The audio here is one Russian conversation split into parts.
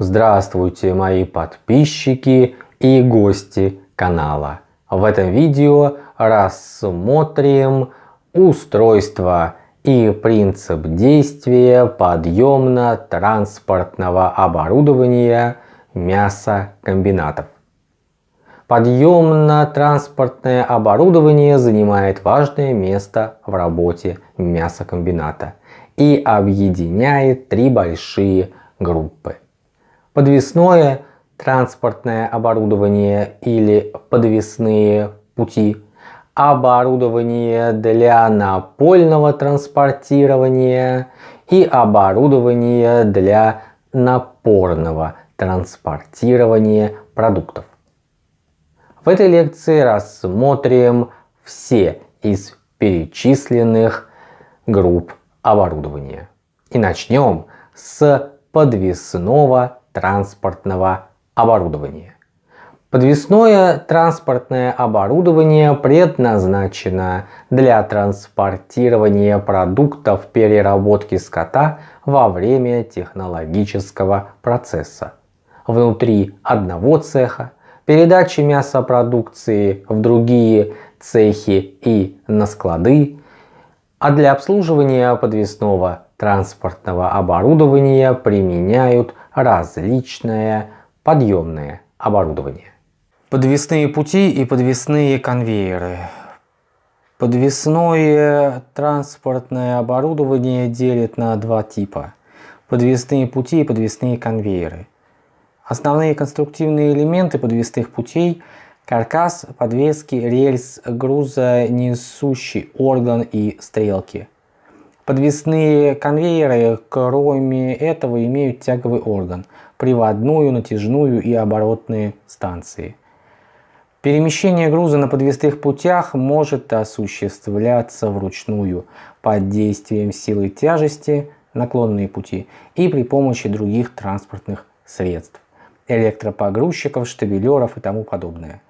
Здравствуйте мои подписчики и гости канала. В этом видео рассмотрим устройство и принцип действия подъемно-транспортного оборудования мясокомбинатов. Подъемно-транспортное оборудование занимает важное место в работе мясокомбината и объединяет три большие группы. Подвесное транспортное оборудование или подвесные пути, оборудование для напольного транспортирования и оборудование для напорного транспортирования продуктов. В этой лекции рассмотрим все из перечисленных групп оборудования. И начнем с подвесного транспортного оборудования. Подвесное транспортное оборудование предназначено для транспортирования продуктов переработки скота во время технологического процесса. Внутри одного цеха, передачи мясопродукции в другие цехи и на склады, а для обслуживания подвесного транспортного оборудования применяют различное подъемное оборудование. Подвесные пути и подвесные конвейеры. Подвесное транспортное оборудование делят на два типа. Подвесные пути и подвесные конвейеры. Основные конструктивные элементы подвесных путей – каркас, подвески, рельс, грузонесущий орган и стрелки – Подвесные конвейеры, кроме этого, имеют тяговый орган, приводную, натяжную и оборотные станции. Перемещение груза на подвесных путях может осуществляться вручную под действием силы тяжести, наклонные пути и при помощи других транспортных средств, электропогрузчиков, штабелеров и тому подобное.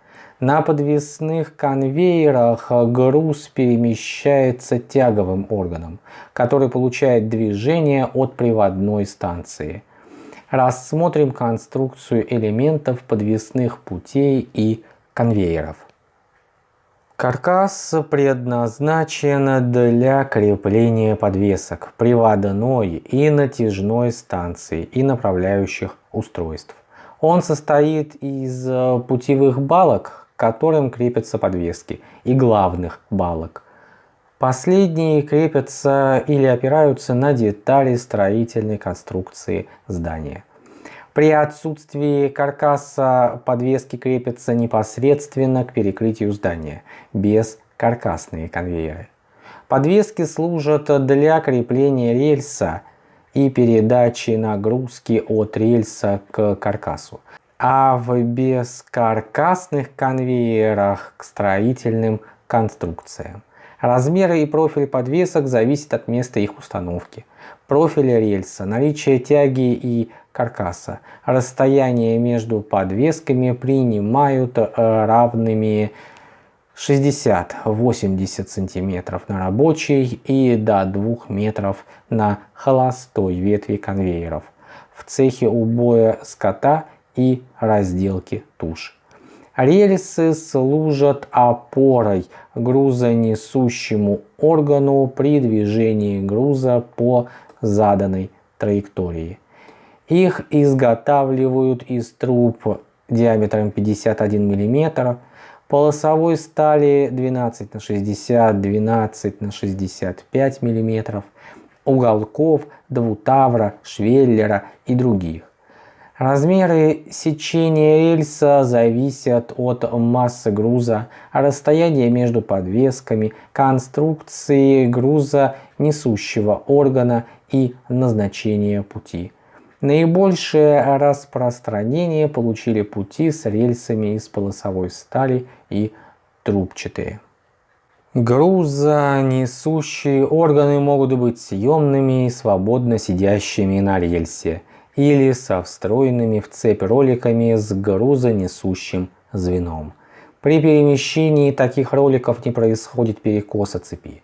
На подвесных конвейерах груз перемещается тяговым органом, который получает движение от приводной станции. Рассмотрим конструкцию элементов подвесных путей и конвейеров. Каркас предназначен для крепления подвесок, приводной и натяжной станции и направляющих устройств. Он состоит из путевых балок, которым крепятся подвески, и главных балок. Последние крепятся или опираются на детали строительной конструкции здания. При отсутствии каркаса подвески крепятся непосредственно к перекрытию здания, без каркасные конвейеры. Подвески служат для крепления рельса и передачи нагрузки от рельса к каркасу а в бескаркасных конвейерах к строительным конструкциям. Размеры и профиль подвесок зависят от места их установки, профиля рельса, наличия тяги и каркаса. Расстояние между подвесками принимают э, равными 60-80 см на рабочей и до 2 метров на холостой ветви конвейеров. В цехе убоя скота и разделки туш. Рельсы служат опорой грузонесущему органу при движении груза по заданной траектории. Их изготавливают из труб диаметром 51 мм, полосовой стали 12 на 60, 12 на 65 мм, уголков, двутавра, швеллера и других. Размеры сечения рельса зависят от массы груза, расстояния между подвесками, конструкции груза несущего органа и назначения пути. Наибольшее распространение получили пути с рельсами из полосовой стали и трубчатые. Грузонесущие органы могут быть съемными и свободно сидящими на рельсе – или со встроенными в цепь роликами с грузонесущим звеном. При перемещении таких роликов не происходит перекоса цепи.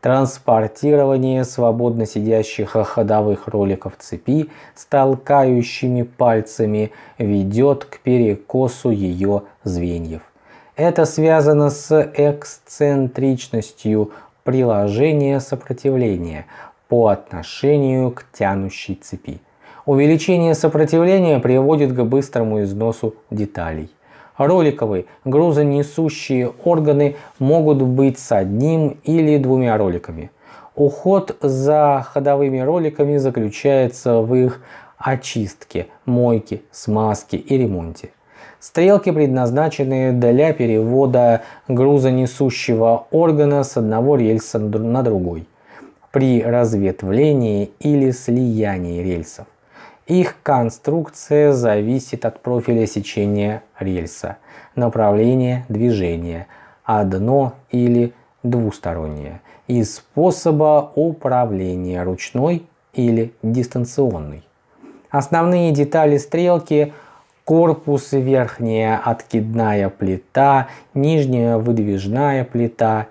Транспортирование свободно сидящих ходовых роликов цепи с толкающими пальцами ведет к перекосу ее звеньев. Это связано с эксцентричностью приложения сопротивления по отношению к тянущей цепи. Увеличение сопротивления приводит к быстрому износу деталей. Роликовые грузонесущие органы могут быть с одним или двумя роликами. Уход за ходовыми роликами заключается в их очистке, мойке, смазке и ремонте. Стрелки предназначены для перевода грузонесущего органа с одного рельса на другой при разветвлении или слиянии рельсов. Их конструкция зависит от профиля сечения рельса, направления движения, одно или двустороннее, и способа управления ручной или дистанционной. Основные детали стрелки – корпус, верхняя откидная плита, нижняя выдвижная плита.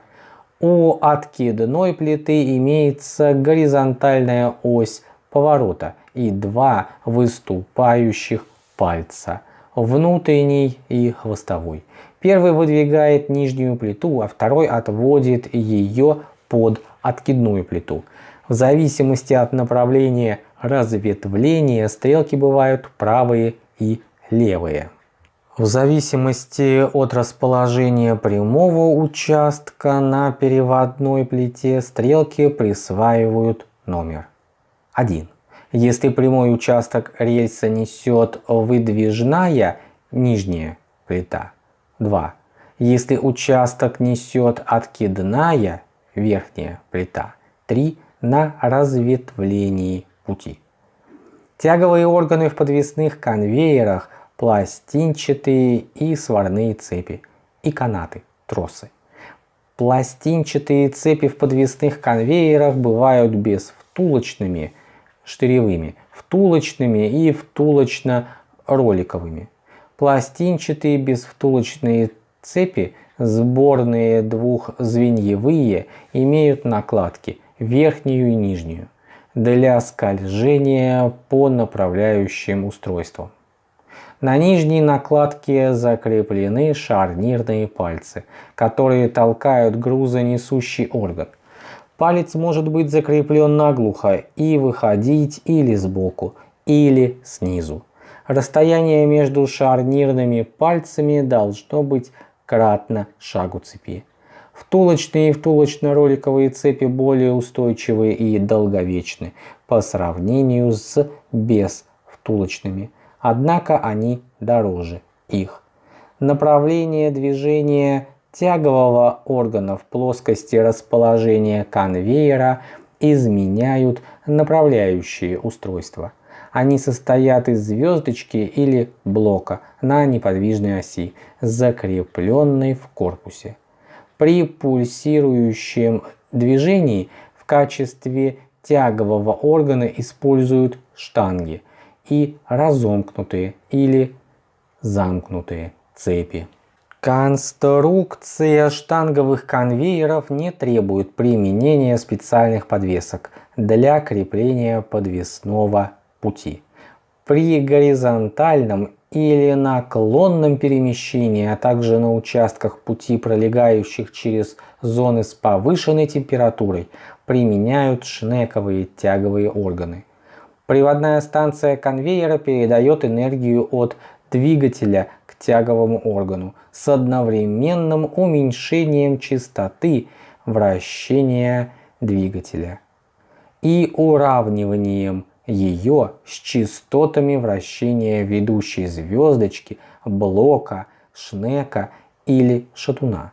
У откидной плиты имеется горизонтальная ось поворота и два выступающих пальца, внутренний и хвостовой. Первый выдвигает нижнюю плиту, а второй отводит ее под откидную плиту. В зависимости от направления разветвления стрелки бывают правые и левые. В зависимости от расположения прямого участка на переводной плите стрелки присваивают номер 1. Если прямой участок рельса несет выдвижная нижняя плита 2. Если участок несет откидная верхняя плита 3 на разветвлении пути. Тяговые органы в подвесных конвейерах, пластинчатые и сварные цепи и канаты, тросы. Пластинчатые цепи в подвесных конвейерах бывают безвтулочными штыревыми, втулочными и втулочно-роликовыми. Пластинчатые безвтулочные цепи, сборные двухзвеньевые, имеют накладки верхнюю и нижнюю для скольжения по направляющим устройствам. На нижней накладке закреплены шарнирные пальцы, которые толкают грузонесущий орган. Палец может быть закреплен наглухо и выходить или сбоку, или снизу. Расстояние между шарнирными пальцами должно быть кратно шагу цепи. Втулочные и втулочно-роликовые цепи более устойчивые и долговечны по сравнению с безвтулочными, однако они дороже их. Направление движения тягового органа в плоскости расположения конвейера изменяют направляющие устройства. Они состоят из звездочки или блока на неподвижной оси, закрепленной в корпусе. При пульсирующем движении в качестве тягового органа используют штанги и разомкнутые или замкнутые цепи. Конструкция штанговых конвейеров не требует применения специальных подвесок для крепления подвесного пути. При горизонтальном или наклонном перемещении, а также на участках пути, пролегающих через зоны с повышенной температурой, применяют шнековые тяговые органы. Приводная станция конвейера передает энергию от двигателя тяговому органу с одновременным уменьшением частоты вращения двигателя и уравниванием ее с частотами вращения ведущей звездочки, блока, шнека или шатуна.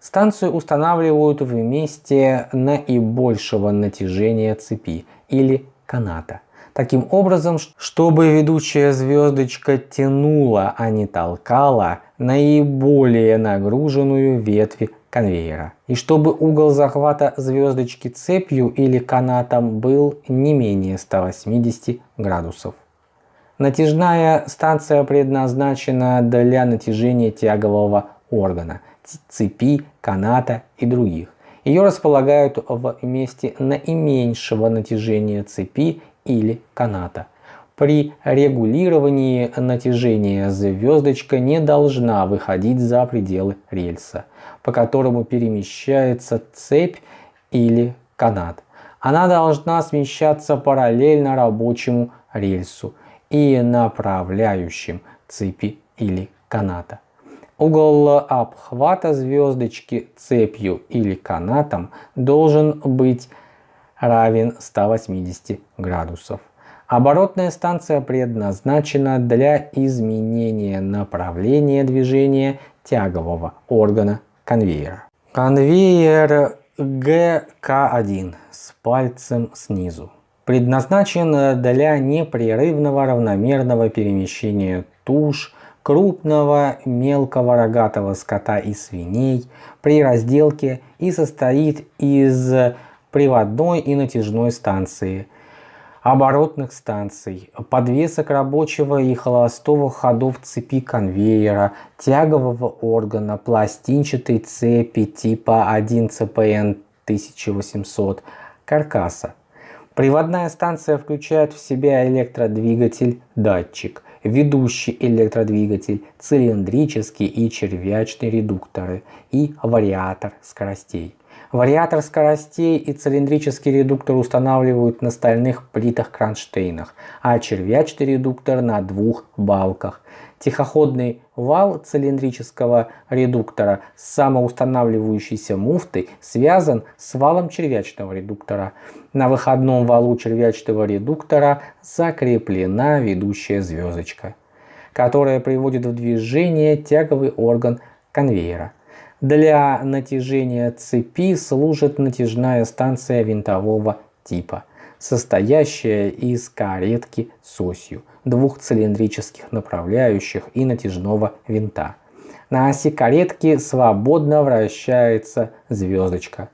Станцию устанавливают в месте наибольшего натяжения цепи или каната. Таким образом, чтобы ведущая звездочка тянула, а не толкала наиболее нагруженную ветви конвейера. И чтобы угол захвата звездочки цепью или канатом был не менее 180 градусов. Натяжная станция предназначена для натяжения тягового органа, цепи, каната и других Ее располагают в месте наименьшего натяжения цепи или каната. При регулировании натяжения звездочка не должна выходить за пределы рельса, по которому перемещается цепь или канат. Она должна смещаться параллельно рабочему рельсу и направляющим цепи или каната. Угол обхвата звездочки цепью или канатом должен быть равен 180 градусов. Оборотная станция предназначена для изменения направления движения тягового органа конвейера. Конвейер ГК1 с пальцем снизу предназначен для непрерывного равномерного перемещения туш, крупного мелкого рогатого скота и свиней при разделке и состоит из приводной и натяжной станции, оборотных станций, подвесок рабочего и холостого ходов цепи конвейера, тягового органа, пластинчатой цепи типа 1 CPN 1800, каркаса. Приводная станция включает в себя электродвигатель, датчик, ведущий электродвигатель, цилиндрический и червячный редукторы и вариатор скоростей. Вариатор скоростей и цилиндрический редуктор устанавливают на стальных плитах-кронштейнах, а червячный редуктор на двух балках. Тихоходный вал цилиндрического редуктора с самоустанавливающейся муфтой связан с валом червячного редуктора. На выходном валу червячного редуктора закреплена ведущая звездочка, которая приводит в движение тяговый орган конвейера. Для натяжения цепи служит натяжная станция винтового типа, состоящая из каретки с осью, двух цилиндрических направляющих и натяжного винта. На оси каретки свободно вращается звездочка.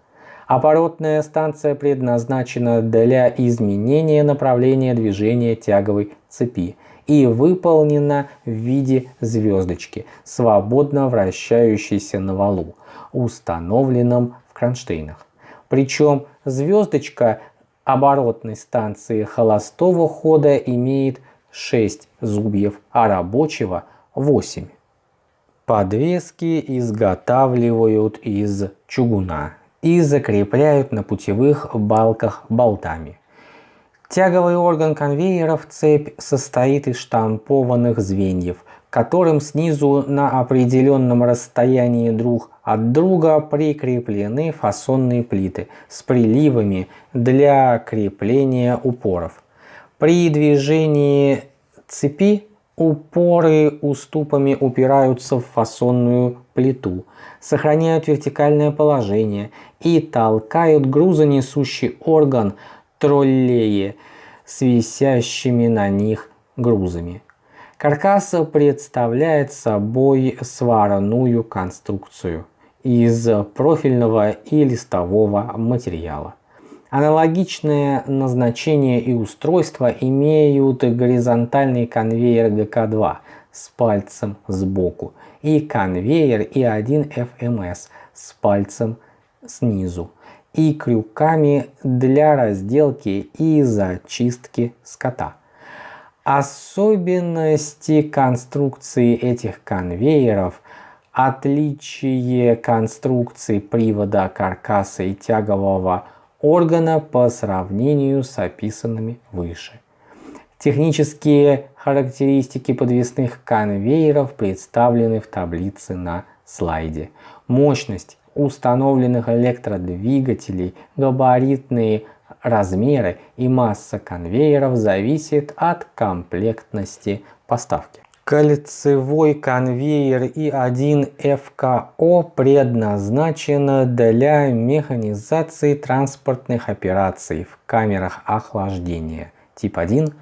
Оборотная станция предназначена для изменения направления движения тяговой цепи и выполнена в виде звездочки, свободно вращающейся на валу, установленном в кронштейнах. Причем звездочка оборотной станции холостого хода имеет 6 зубьев, а рабочего 8. Подвески изготавливают из чугуна и закрепляют на путевых балках болтами. Тяговый орган конвейеров цепь состоит из штампованных звеньев, которым снизу на определенном расстоянии друг от друга прикреплены фасонные плиты с приливами для крепления упоров. При движении цепи упоры уступами упираются в фасонную плиту, сохраняют вертикальное положение и толкают грузонесущий орган троллеи с висящими на них грузами. Каркас представляет собой сварную конструкцию из профильного и листового материала. Аналогичное назначение и устройство имеют горизонтальный конвейер ГК2 с пальцем сбоку и конвейер И1FMS с пальцем снизу и крюками для разделки и зачистки скота. Особенности конструкции этих конвейеров, отличие конструкции привода каркаса и тягового органа по сравнению с описанными выше. Технические характеристики подвесных конвейеров представлены в таблице на слайде. Мощность установленных электродвигателей, габаритные размеры и масса конвейеров зависит от комплектности поставки. Кольцевой конвейер И1ФКО предназначен для механизации транспортных операций в камерах охлаждения. Тип 1,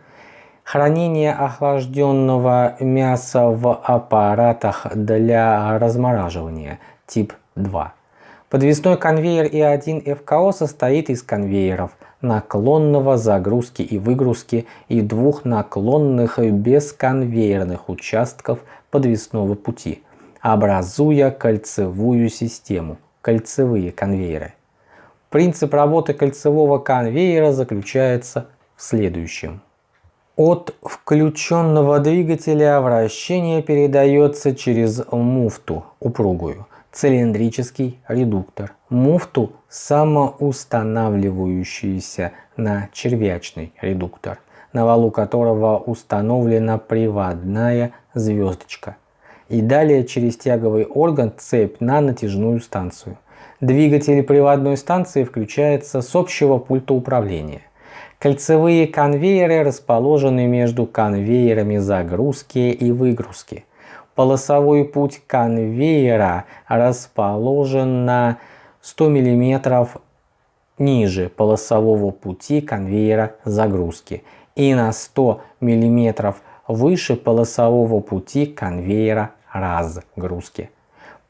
хранение охлажденного мяса в аппаратах для размораживания. Тип 2 Подвесной конвейер И1 ФКО состоит из конвейеров наклонного загрузки и выгрузки и двух наклонных бесконвейерных участков подвесного пути, образуя кольцевую систему, кольцевые конвейеры. Принцип работы кольцевого конвейера заключается в следующем. От включенного двигателя вращение передается через муфту упругую, цилиндрический редуктор, муфту самоустанавливающийся на червячный редуктор, на валу которого установлена приводная звездочка, и далее через тяговый орган цепь на натяжную станцию. Двигатель приводной станции включается с общего пульта управления. Кольцевые конвейеры расположены между конвейерами загрузки и выгрузки. Полосовой путь конвейера расположен на 100 мм ниже полосового пути конвейера загрузки и на 100 мм выше полосового пути конвейера разгрузки.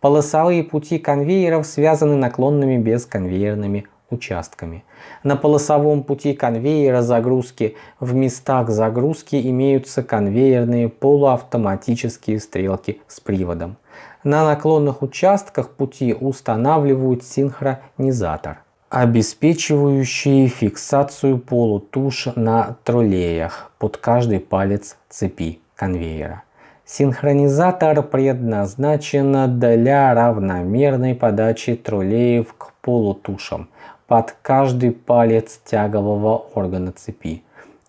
Полосовые пути конвейеров связаны наклонными бесконвейерными участками. На полосовом пути конвейера загрузки в местах загрузки имеются конвейерные полуавтоматические стрелки с приводом. На наклонных участках пути устанавливают синхронизатор, обеспечивающий фиксацию полутуш на троллеях под каждый палец цепи конвейера. Синхронизатор предназначен для равномерной подачи троллеев к полутушам под каждый палец тягового органа цепи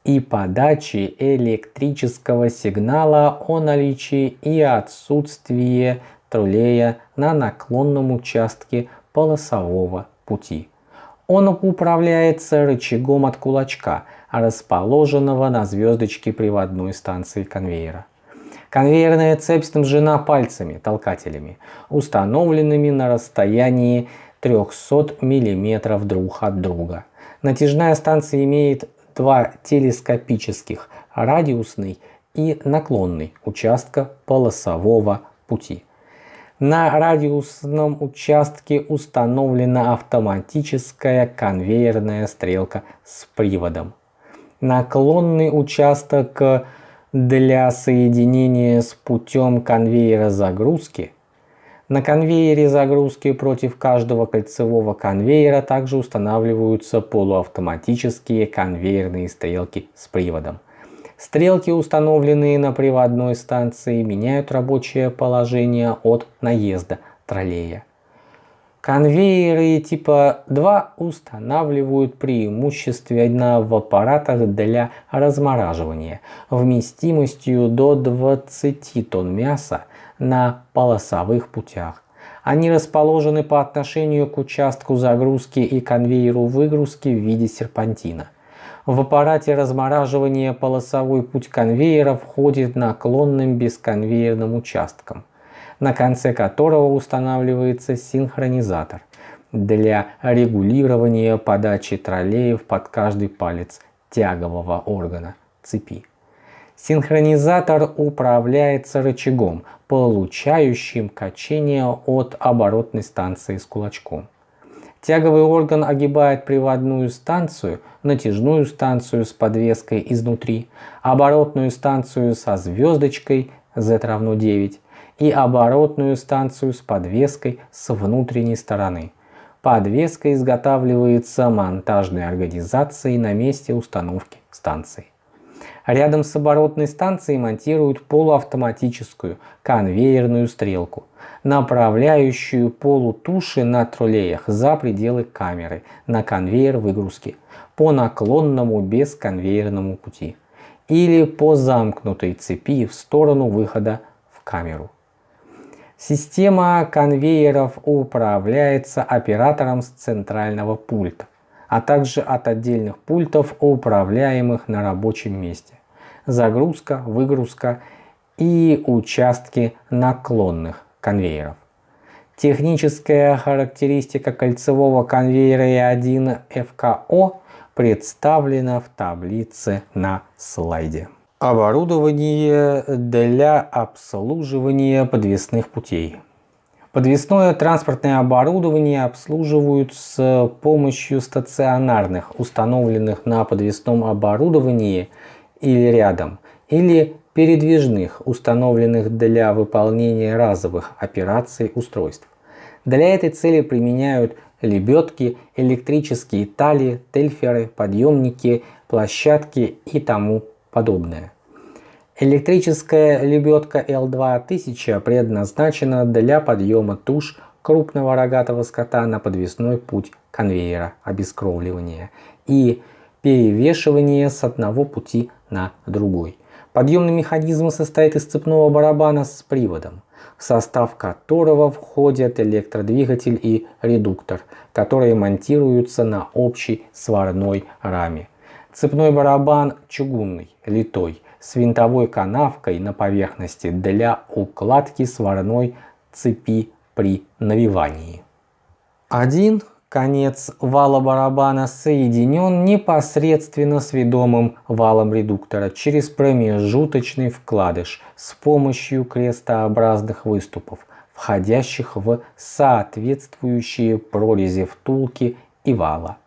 и подачи электрического сигнала о наличии и отсутствии троллея на наклонном участке полосового пути. Он управляется рычагом от кулачка, расположенного на звездочке приводной станции конвейера. Конвейерная цепь снабжена пальцами, толкателями, установленными на расстоянии 300 мм друг от друга. Натяжная станция имеет два телескопических, радиусный и наклонный участка полосового пути. На радиусном участке установлена автоматическая конвейерная стрелка с приводом. Наклонный участок для соединения с путем конвейера загрузки. На конвейере загрузки против каждого кольцевого конвейера также устанавливаются полуавтоматические конвейерные стрелки с приводом. Стрелки, установленные на приводной станции, меняют рабочее положение от наезда троллея. Конвейеры типа 2 устанавливают преимущественно в аппаратах для размораживания вместимостью до 20 тонн мяса на полосовых путях. Они расположены по отношению к участку загрузки и конвейеру выгрузки в виде серпантина. В аппарате размораживания полосовой путь конвейера входит наклонным бесконвейерным участком на конце которого устанавливается синхронизатор для регулирования подачи троллеев под каждый палец тягового органа цепи. Синхронизатор управляется рычагом, получающим качение от оборотной станции с кулачком. Тяговый орган огибает приводную станцию, натяжную станцию с подвеской изнутри, оборотную станцию со звездочкой Z равно 9 и оборотную станцию с подвеской с внутренней стороны. Подвеска изготавливается монтажной организацией на месте установки станции. Рядом с оборотной станцией монтируют полуавтоматическую конвейерную стрелку, направляющую полутуши на троллеях за пределы камеры на конвейер выгрузки по наклонному бесконвейерному пути или по замкнутой цепи в сторону выхода в камеру. Система конвейеров управляется оператором с центрального пульта, а также от отдельных пультов, управляемых на рабочем месте. Загрузка, выгрузка и участки наклонных конвейеров. Техническая характеристика кольцевого конвейера E1 FKO представлена в таблице на слайде. Оборудование для обслуживания подвесных путей. Подвесное транспортное оборудование обслуживают с помощью стационарных, установленных на подвесном оборудовании или рядом, или передвижных, установленных для выполнения разовых операций устройств. Для этой цели применяют лебедки, электрические тали, тельферы, подъемники, площадки и тому подобное. Электрическая лебедка L2000 предназначена для подъема туш крупного рогатого скота на подвесной путь конвейера обескровливания и перевешивания с одного пути на другой. Подъемный механизм состоит из цепного барабана с приводом, в состав которого входят электродвигатель и редуктор, которые монтируются на общей сварной раме. Цепной барабан чугунный, литой, с винтовой канавкой на поверхности для укладки сварной цепи при навивании. Один конец вала барабана соединен непосредственно с ведомым валом редуктора через промежуточный вкладыш с помощью крестообразных выступов, входящих в соответствующие прорези втулки и вала.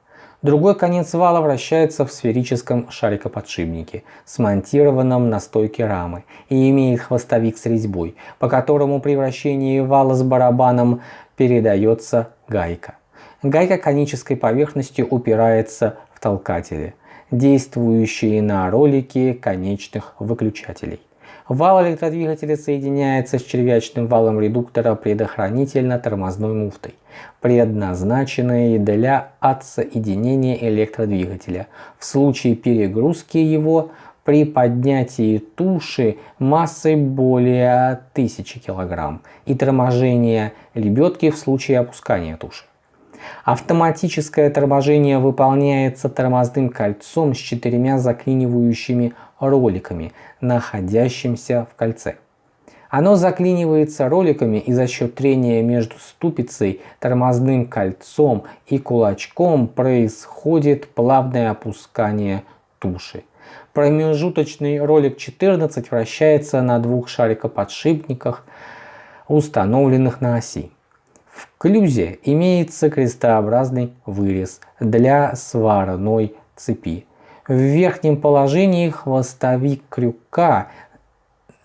Другой конец вала вращается в сферическом шарикоподшипнике, смонтированном на стойке рамы, и имеет хвостовик с резьбой, по которому при вращении вала с барабаном передается гайка. Гайка конической поверхностью упирается в толкатели, действующие на ролики конечных выключателей. Вал электродвигателя соединяется с червячным валом редуктора предохранительно-тормозной муфтой, предназначенной для отсоединения электродвигателя. В случае перегрузки его при поднятии туши массой более 1000 кг и торможения лебедки в случае опускания туши. Автоматическое торможение выполняется тормозным кольцом с четырьмя заклинивающими роликами, находящимся в кольце. Оно заклинивается роликами и за счет трения между ступицей, тормозным кольцом и кулачком происходит плавное опускание туши. Промежуточный ролик 14 вращается на двух шарикоподшипниках, установленных на оси. В клюзе имеется крестообразный вырез для сварной цепи. В верхнем положении хвостовик крюка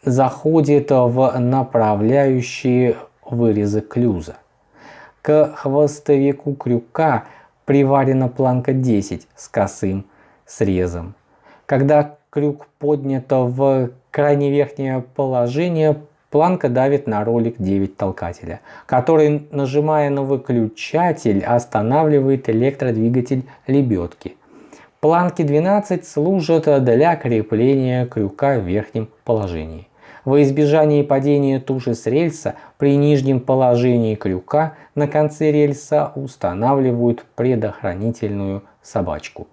заходит в направляющие вырезы клюза. К хвостовику крюка приварена планка 10 с косым срезом. Когда крюк поднят в крайне верхнее положение, планка давит на ролик 9 толкателя, который, нажимая на выключатель, останавливает электродвигатель лебедки. Планки 12 служат для крепления крюка в верхнем положении. Во избежание падения туши с рельса при нижнем положении крюка на конце рельса устанавливают предохранительную собачку.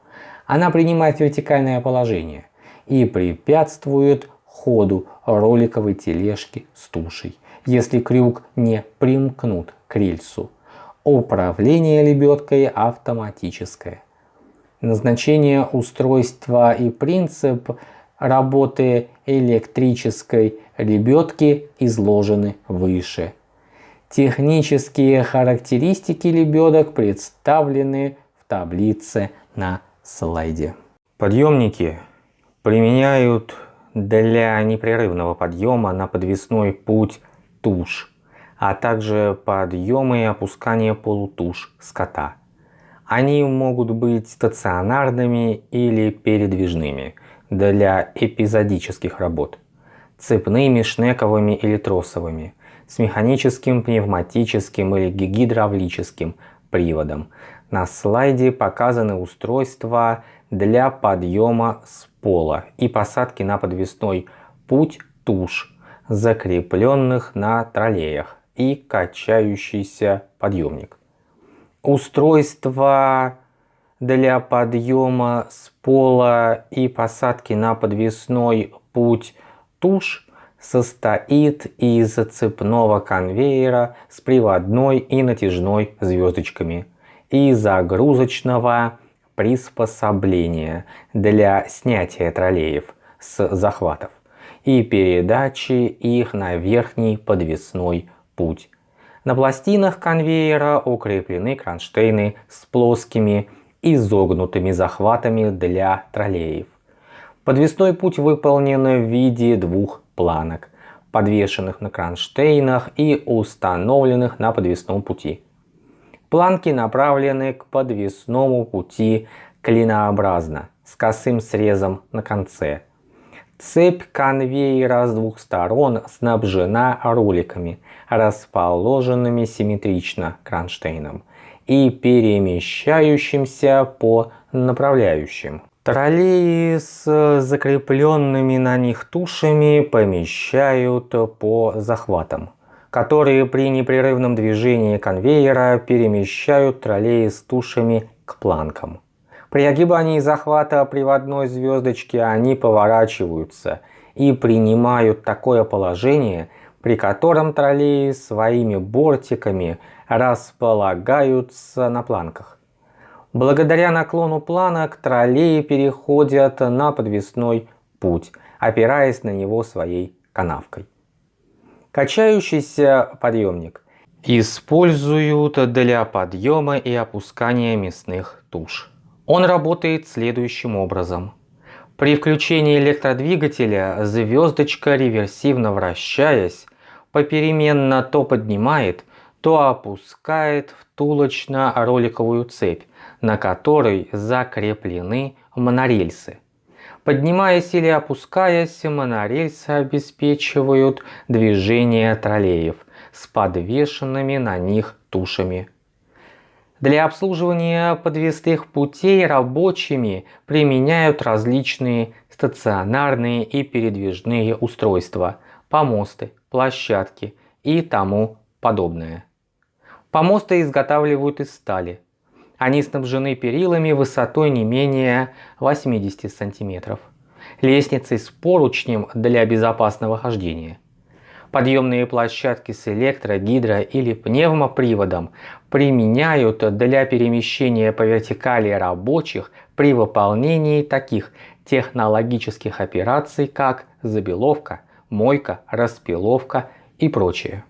Она принимает вертикальное положение и препятствует ходу роликовой тележки с тушей, если крюк не примкнут к рельсу. Управление лебедкой автоматическое. Назначение устройства и принцип работы электрической лебедки изложены выше. Технические характеристики лебедок представлены в таблице на слайде. Подъемники применяют для непрерывного подъема на подвесной путь туш, а также подъема и опускания полутуш скота. Они могут быть стационарными или передвижными для эпизодических работ, цепными, шнековыми или тросовыми, с механическим, пневматическим или гидравлическим приводом. На слайде показаны устройства для подъема с пола и посадки на подвесной путь туш, закрепленных на троллеях и качающийся подъемник устройство для подъема с пола и посадки на подвесной путь. Туш состоит из цепного конвейера с приводной и натяжной звездочками и загрузочного приспособления для снятия троллеев с захватов и передачи их на верхний подвесной путь. На пластинах конвейера укреплены кронштейны с плоскими изогнутыми захватами для троллеев. Подвесной путь выполнен в виде двух планок, подвешенных на кронштейнах и установленных на подвесном пути. Планки направлены к подвесному пути клинообразно, с косым срезом на конце. Цепь конвейера с двух сторон снабжена роликами, расположенными симметрично кронштейном и перемещающимся по направляющим. Троллеи с закрепленными на них тушами помещают по захватам, которые при непрерывном движении конвейера перемещают троллеи с тушами к планкам. При огибании захвата приводной звездочки они поворачиваются и принимают такое положение, при котором троллеи своими бортиками располагаются на планках. Благодаря наклону планок троллеи переходят на подвесной путь, опираясь на него своей канавкой. Качающийся подъемник используют для подъема и опускания мясных туш. Он работает следующим образом. При включении электродвигателя звездочка, реверсивно вращаясь, попеременно то поднимает, то опускает втулочно-роликовую цепь, на которой закреплены монорельсы. Поднимаясь или опускаясь, монорельсы обеспечивают движение троллеев с подвешенными на них тушами. Для обслуживания подвесных путей рабочими применяют различные стационарные и передвижные устройства, помосты, площадки и тому подобное. Помосты изготавливают из стали, они снабжены перилами высотой не менее 80 сантиметров, лестницей с поручнем для безопасного хождения. Подъемные площадки с электро-, гидро- или пневмоприводом применяют для перемещения по вертикали рабочих при выполнении таких технологических операций, как забеловка, мойка, распиловка и прочее.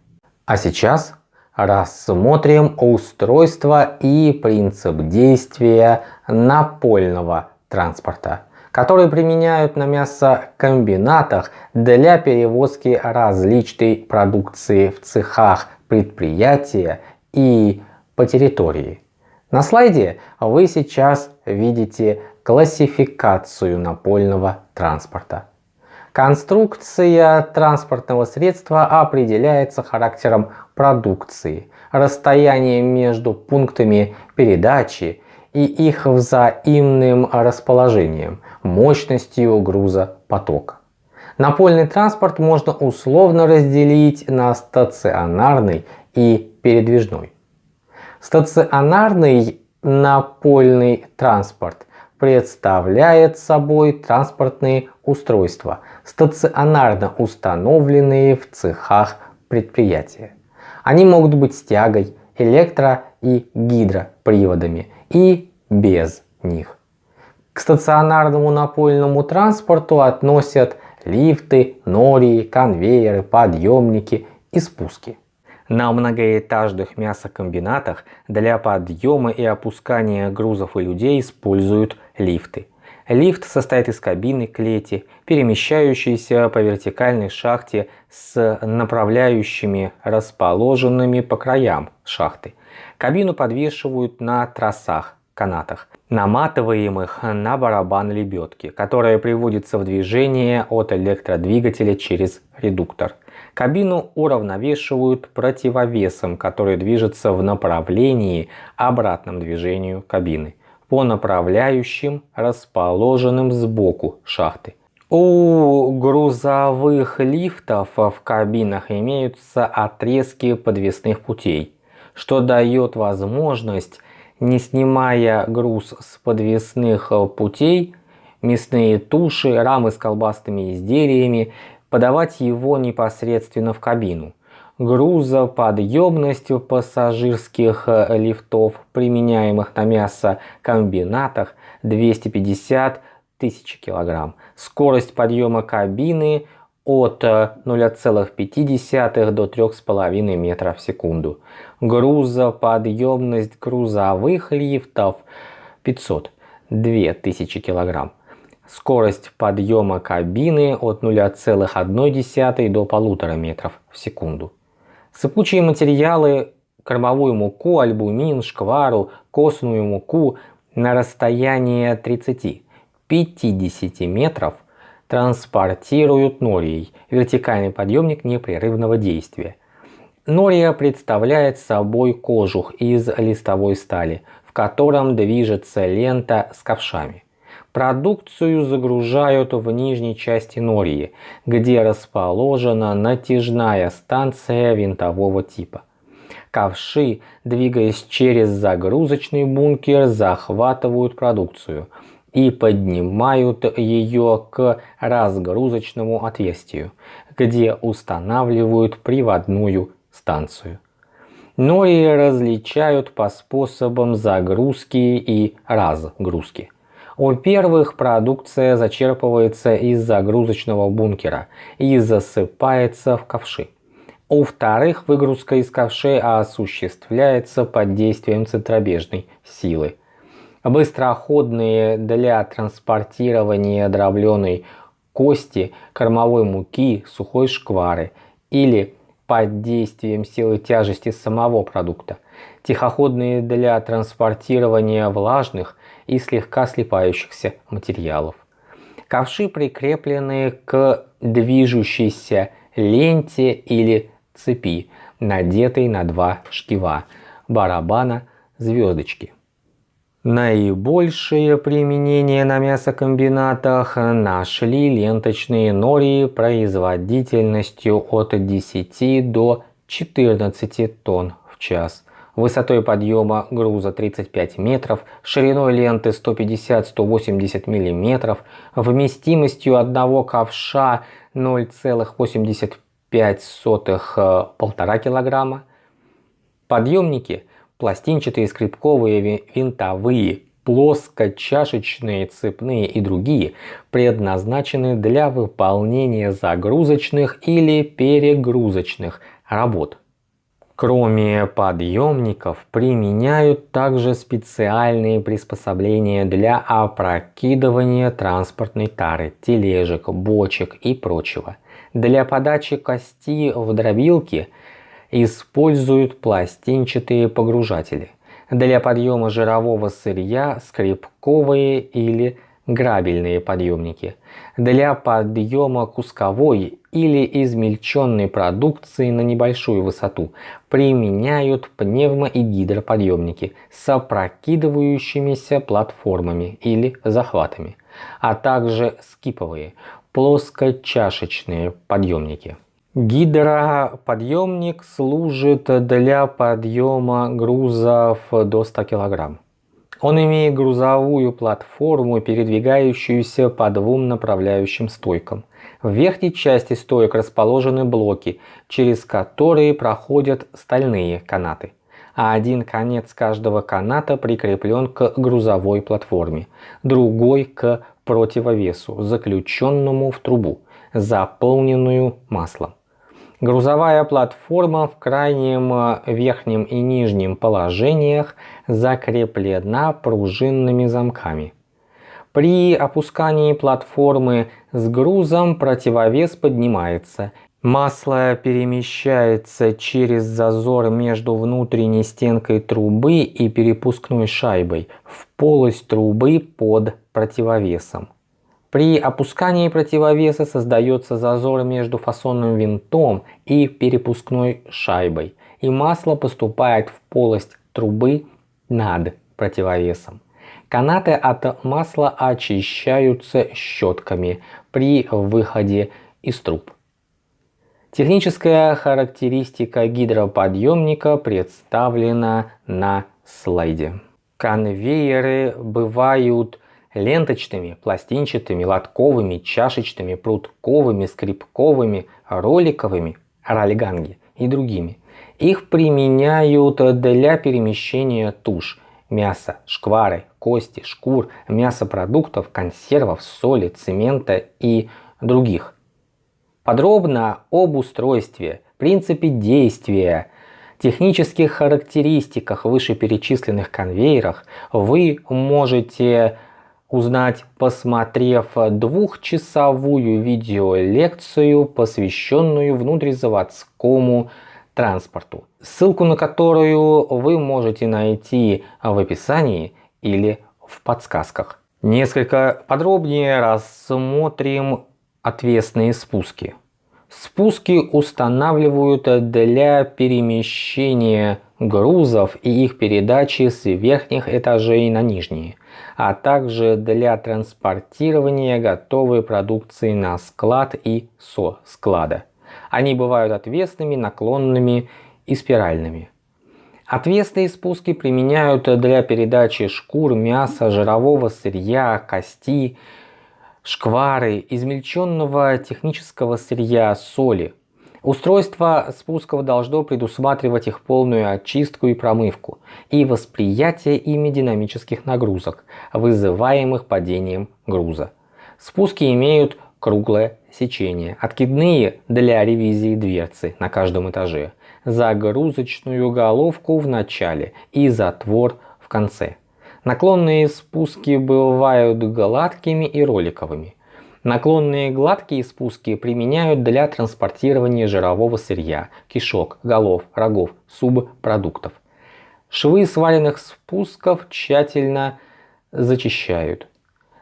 А сейчас рассмотрим устройство и принцип действия напольного транспорта, который применяют на мясокомбинатах для перевозки различной продукции в цехах предприятия и по территории. На слайде вы сейчас видите классификацию напольного транспорта. Конструкция транспортного средства определяется характером продукции, расстоянием между пунктами передачи и их взаимным расположением, мощностью груза потока. Напольный транспорт можно условно разделить на стационарный и передвижной. Стационарный напольный транспорт представляет собой транспортные устройства, стационарно установленные в цехах предприятия. Они могут быть с тягой, электро- и гидроприводами и без них. К стационарному напольному транспорту относят лифты, нории, конвейеры, подъемники и спуски. На многоэтажных мясокомбинатах для подъема и опускания грузов и людей используют лифты. Лифт состоит из кабины клети, перемещающейся по вертикальной шахте с направляющими, расположенными по краям шахты. Кабину подвешивают на тросах, канатах, наматываемых на барабан лебедки, которая приводится в движение от электродвигателя через редуктор. Кабину уравновешивают противовесом, который движется в направлении обратном движению кабины по направляющим, расположенным сбоку шахты. У грузовых лифтов в кабинах имеются отрезки подвесных путей, что дает возможность, не снимая груз с подвесных путей, мясные туши, рамы с колбасными изделиями, подавать его непосредственно в кабину грузоподъемностью пассажирских э, лифтов, применяемых на мясокомбинатах 250 тысяч килограмм. Скорость подъема кабины от 0,5 э, до 3,5 метров в секунду. Грузоподъемность грузовых лифтов 500 2000 килограмм. Скорость подъема кабины от 0,1 до 1,5 метров в секунду. Сыпучие материалы кормовую муку, альбумин, шквару, костную муку на расстояние 30-50 метров транспортируют норией, вертикальный подъемник непрерывного действия. Нория представляет собой кожух из листовой стали, в котором движется лента с ковшами. Продукцию загружают в нижней части Нории, где расположена натяжная станция винтового типа. Ковши, двигаясь через загрузочный бункер, захватывают продукцию и поднимают ее к разгрузочному отверстию, где устанавливают приводную станцию. Нори различают по способам загрузки и разгрузки. У первых продукция зачерпывается из загрузочного бункера и засыпается в ковши. У вторых выгрузка из ковшей осуществляется под действием центробежной силы. Быстроходные для транспортирования дробленой кости, кормовой муки, сухой шквары или под действием силы тяжести самого продукта. Тихоходные для транспортирования влажных и слегка слипающихся материалов. Ковши прикреплены к движущейся ленте или цепи, надетой на два шкива барабана звездочки. Наибольшее применение на мясокомбинатах нашли ленточные нори производительностью от 10 до 14 тонн в час, высотой подъема груза 35 метров, шириной ленты 150-180 мм, вместимостью одного ковша 0,85 0,05 полтора килограмма. Подъемники пластинчатые, скрипковые, винтовые, плоскочашечные, цепные и другие предназначены для выполнения загрузочных или перегрузочных работ. Кроме подъемников применяют также специальные приспособления для опрокидывания транспортной тары, тележек, бочек и прочего – для подачи кости в дробилки используют пластинчатые погружатели. Для подъема жирового сырья скрипковые или грабельные подъемники. Для подъема кусковой или измельченной продукции на небольшую высоту применяют пневмо- и гидроподъемники с опрокидывающимися платформами или захватами, а также скиповые плоскочашечные подъемники. Гидроподъемник служит для подъема грузов до 100 кг. Он имеет грузовую платформу, передвигающуюся по двум направляющим стойкам. В верхней части стоек расположены блоки, через которые проходят стальные канаты а один конец каждого каната прикреплен к грузовой платформе, другой к противовесу, заключенному в трубу, заполненную маслом. Грузовая платформа в крайнем э, верхнем и нижнем положениях закреплена пружинными замками. При опускании платформы с грузом противовес поднимается Масло перемещается через зазор между внутренней стенкой трубы и перепускной шайбой в полость трубы под противовесом. При опускании противовеса создается зазор между фасонным винтом и перепускной шайбой, и масло поступает в полость трубы над противовесом. Канаты от масла очищаются щетками при выходе из труб. Техническая характеристика гидроподъемника представлена на слайде. Конвейеры бывают ленточными, пластинчатыми, лотковыми, чашечными, прутковыми, скрипковыми, роликовыми, ролиганги и другими. Их применяют для перемещения туш, мяса, шквары, кости, шкур, мясопродуктов, консервов, соли, цемента и других Подробно об устройстве, принципе действия, технических характеристиках вышеперечисленных конвейерах вы можете узнать, посмотрев двухчасовую видеолекцию, посвященную внутризаводскому транспорту, ссылку на которую вы можете найти в описании или в подсказках. Несколько подробнее рассмотрим отвесные спуски. Спуски устанавливают для перемещения грузов и их передачи с верхних этажей на нижние, а также для транспортирования готовой продукции на склад и со склада. Они бывают отвесными, наклонными и спиральными. Отвесные спуски применяют для передачи шкур, мяса, жирового сырья, кости, шквары, измельченного технического сырья, соли. Устройство спусков должно предусматривать их полную очистку и промывку и восприятие ими динамических нагрузок, вызываемых падением груза. Спуски имеют круглое сечение, откидные для ревизии дверцы на каждом этаже, загрузочную головку в начале и затвор в конце. Наклонные спуски бывают гладкими и роликовыми. Наклонные гладкие спуски применяют для транспортирования жирового сырья, кишок, голов, рогов, субпродуктов. Швы сваленных спусков тщательно зачищают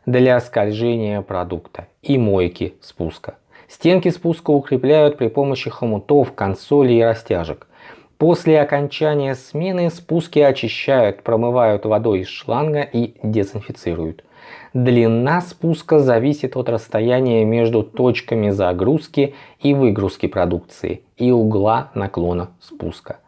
для скольжения продукта и мойки спуска. Стенки спуска укрепляют при помощи хомутов, консолей и растяжек. После окончания смены спуски очищают, промывают водой из шланга и дезинфицируют. Длина спуска зависит от расстояния между точками загрузки и выгрузки продукции и угла наклона спуска.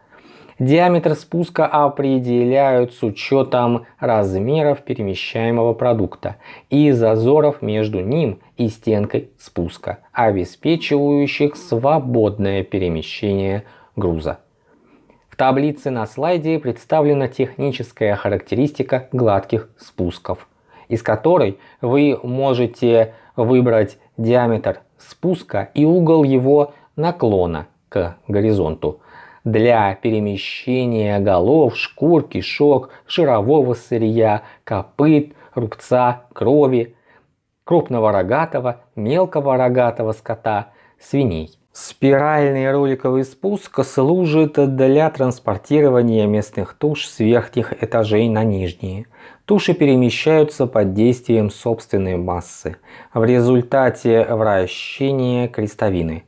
Диаметр спуска определяют с учетом размеров перемещаемого продукта и зазоров между ним и стенкой спуска, обеспечивающих свободное перемещение груза. В таблице на слайде представлена техническая характеристика гладких спусков, из которой вы можете выбрать диаметр спуска и угол его наклона к горизонту для перемещения голов, шкур, кишок, жирового сырья, копыт, рубца, крови, крупного рогатого, мелкого рогатого скота, свиней. Спиральный роликовый спуск служит для транспортирования местных туш с верхних этажей на нижние. Туши перемещаются под действием собственной массы в результате вращения крестовины.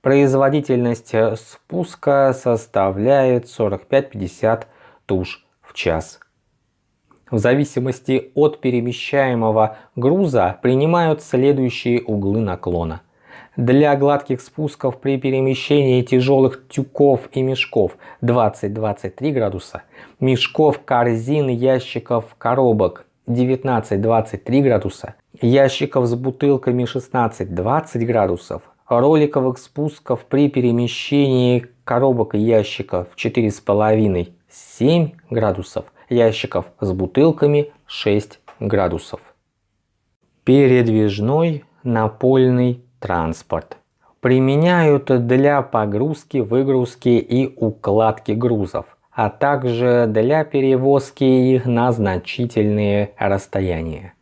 Производительность спуска составляет 45-50 туш в час. В зависимости от перемещаемого груза принимают следующие углы наклона. Для гладких спусков при перемещении тяжелых тюков и мешков 20-23 градуса, мешков, корзин, ящиков, коробок 19-23 градуса, ящиков с бутылками 16-20 градусов, роликовых спусков при перемещении коробок и ящиков 4,5-7 градусов, ящиков с бутылками 6 градусов. Передвижной напольный транспорт. Применяют для погрузки, выгрузки и укладки грузов, а также для перевозки их на значительные расстояния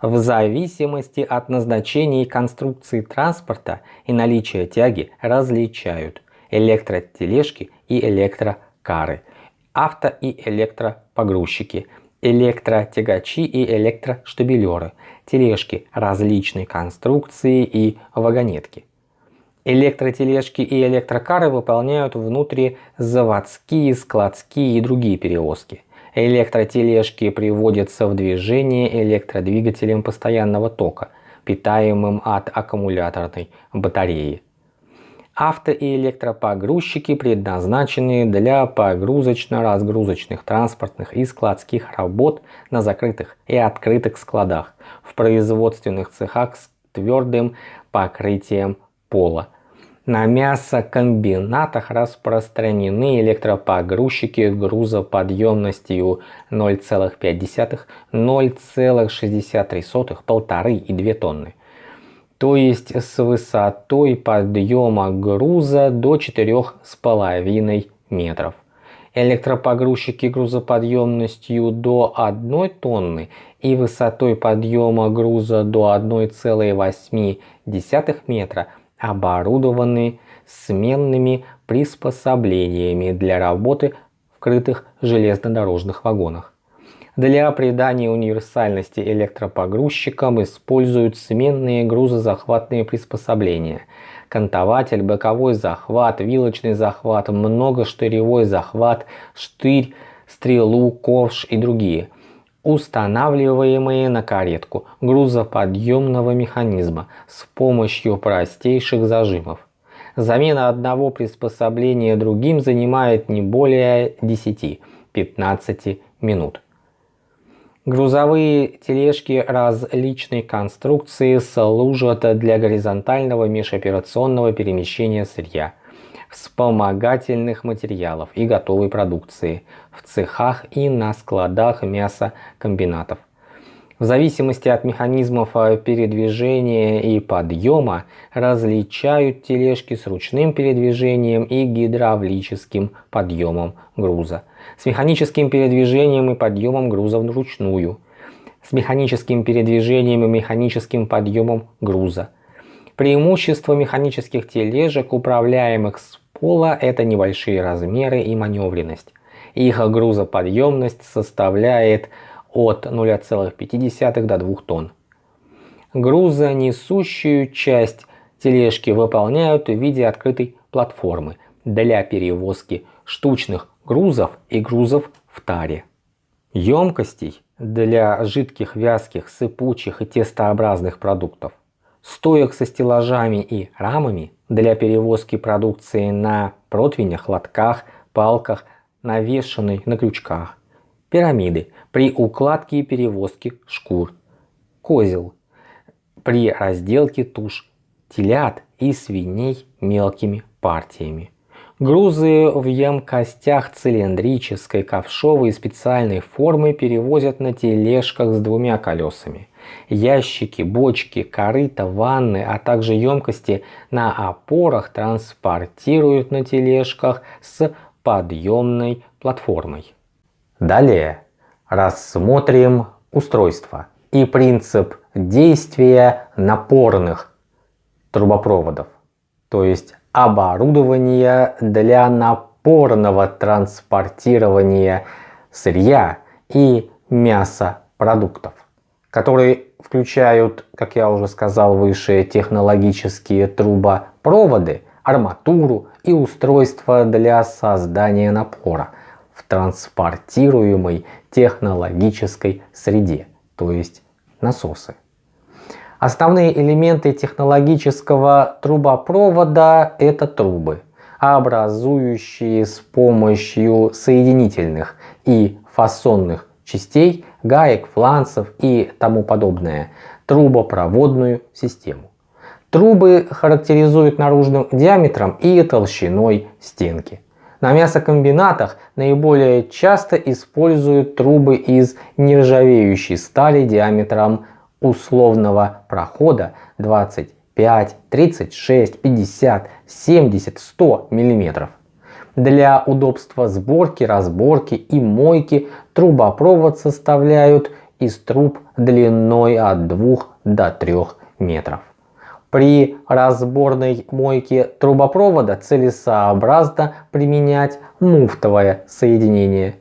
в зависимости от назначения и конструкции транспорта и наличия тяги различают электротележки и электрокары, авто и электропогрузчики, электротягачи и электроштабелеры, тележки различной конструкции и вагонетки. Электротележки и электрокары выполняют внутризаводские, складские и другие перевозки. Электротележки приводятся в движение электродвигателем постоянного тока, питаемым от аккумуляторной батареи. Авто- и электропогрузчики предназначены для погрузочно-разгрузочных транспортных и складских работ на закрытых и открытых складах, в производственных цехах с твердым покрытием пола, на мясокомбинатах распространены электропогрузчики грузоподъемностью 0,5, 0,63, полторы и 2 тонны. То есть с высотой подъема груза до 4,5 метров. Электропогрузчики грузоподъемностью до 1 тонны и высотой подъема груза до 1,8 метра оборудованы сменными приспособлениями для работы в крытых железнодорожных вагонах. Для придания универсальности электропогрузчикам используют сменные грузозахватные приспособления. Кантователь, боковой захват, вилочный захват, многоштыревой захват, штырь, стрелу, ковш и другие – устанавливаемые на каретку грузоподъемного механизма с помощью простейших зажимов. Замена одного приспособления другим занимает не более 10-15 минут. Грузовые тележки различной конструкции служат для горизонтального межоперационного перемещения сырья, вспомогательных материалов и готовой продукции в цехах и на складах мясокомбинатов. В зависимости от механизмов передвижения и подъема различают тележки с ручным передвижением и гидравлическим подъемом груза, с механическим передвижением и подъемом груза вручную, с механическим передвижением и механическим подъемом груза. Преимущество механических тележек, управляемых с пола, это небольшие размеры и маневренность. Их грузоподъемность составляет от 0,5 до 2 тонн. Грузонесущую часть тележки выполняют в виде открытой платформы для перевозки штучных грузов и грузов в таре. Емкостей для жидких, вязких, сыпучих и тестообразных продуктов, стоек со стеллажами и рамами для перевозки продукции на противнях, лотках, палках, навешанной на крючках, пирамиды при укладке и перевозке шкур, козел при разделке туш, телят и свиней мелкими партиями. Грузы в емкостях цилиндрической, ковшовой и специальной формы перевозят на тележках с двумя колесами. Ящики, бочки, корыта, ванны, а также емкости на опорах транспортируют на тележках с подъемной платформой. Далее рассмотрим устройство и принцип действия напорных трубопроводов, то есть оборудование для напорного транспортирования сырья и мясопродуктов, которые включают, как я уже сказал выше, технологические трубопроводы, арматуру и устройства для создания напора в транспортируемой технологической среде, то есть насосы. Основные элементы технологического трубопровода – это трубы, образующие с помощью соединительных и фасонных частей, гаек, фланцев и тому подобное трубопроводную систему. Трубы характеризуют наружным диаметром и толщиной стенки. На мясокомбинатах наиболее часто используют трубы из нержавеющей стали диаметром условного прохода 25, 36, 50, 70, 100 мм. Для удобства сборки, разборки и мойки трубопровод составляют из труб длиной от 2 до 3 метров. При разборной мойке трубопровода целесообразно применять муфтовое соединение.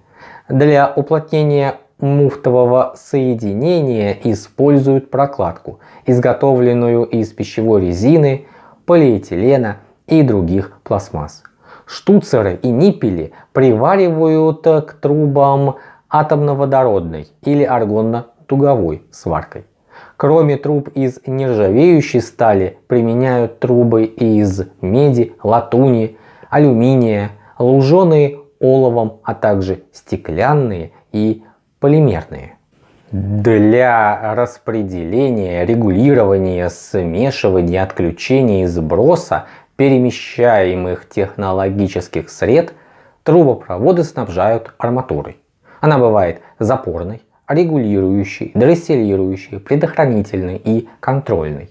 Для уплотнения муфтового соединения используют прокладку, изготовленную из пищевой резины, полиэтилена и других пластмасс. Штуцеры и ниппели приваривают к трубам атомно-водородной или аргонно-туговой сваркой. Кроме труб из нержавеющей стали применяют трубы из меди, латуни, алюминия, луженые оловом, а также стеклянные и полимерные. Для распределения, регулирования, смешивания, отключения и сброса перемещаемых технологических сред трубопроводы снабжают арматурой. Она бывает запорной, регулирующей, дросселирующей, предохранительной и контрольной.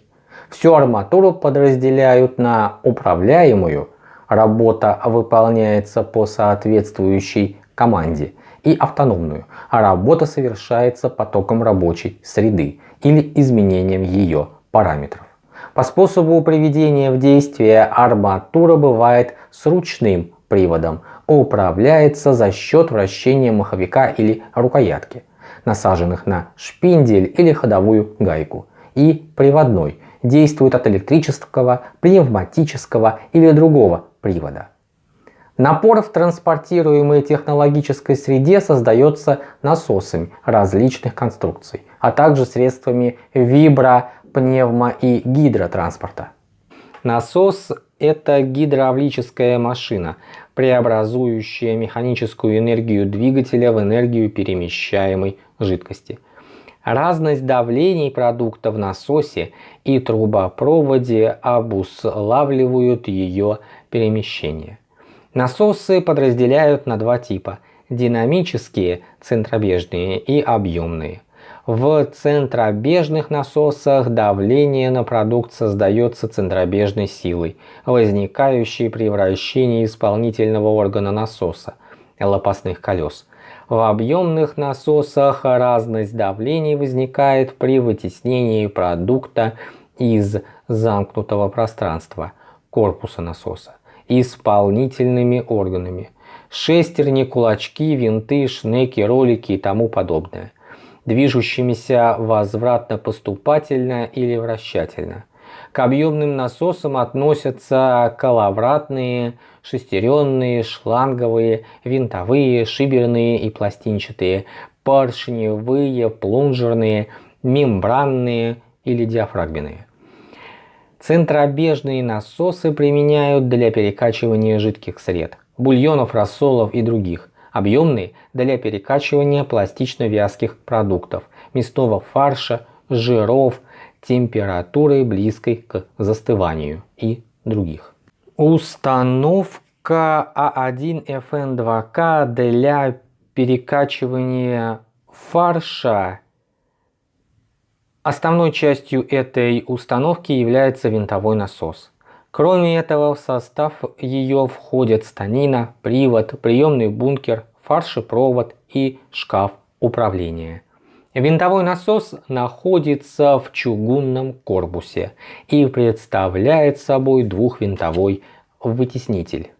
Всю арматуру подразделяют на управляемую, работа выполняется по соответствующей команде – и автономную, а работа совершается потоком рабочей среды или изменением ее параметров. По способу приведения в действие арматура бывает с ручным приводом, управляется за счет вращения маховика или рукоятки, насаженных на шпиндель или ходовую гайку, и приводной, действует от электрического, пневматического или другого привода. Напор в транспортируемой технологической среде создается насосами различных конструкций, а также средствами вибро, пневмо и гидротранспорта. Насос – это гидравлическая машина, преобразующая механическую энергию двигателя в энергию перемещаемой жидкости. Разность давлений продукта в насосе и трубопроводе обуславливают ее перемещение. Насосы подразделяют на два типа – динамические, центробежные и объемные. В центробежных насосах давление на продукт создается центробежной силой, возникающей при вращении исполнительного органа насоса – лопастных колес. В объемных насосах разность давлений возникает при вытеснении продукта из замкнутого пространства – корпуса насоса исполнительными органами. Шестерни, кулачки, винты, шнеки, ролики и тому подобное движущимися возвратно-поступательно или вращательно. К объемным насосам относятся коловратные, шестеренные, шланговые, винтовые, шиберные и пластинчатые, поршневые, плунжерные, мембранные или диафрагменные. Центробежные насосы применяют для перекачивания жидких сред, бульонов, рассолов и других, объемные для перекачивания пластично-вязких продуктов, мясного фарша, жиров, температурой близкой к застыванию и других. Установка А1FN2К для перекачивания фарша Основной частью этой установки является винтовой насос. Кроме этого, в состав ее входят станина, привод, приемный бункер, фаршепровод и шкаф управления. Винтовой насос находится в чугунном корпусе и представляет собой двухвинтовой вытеснитель.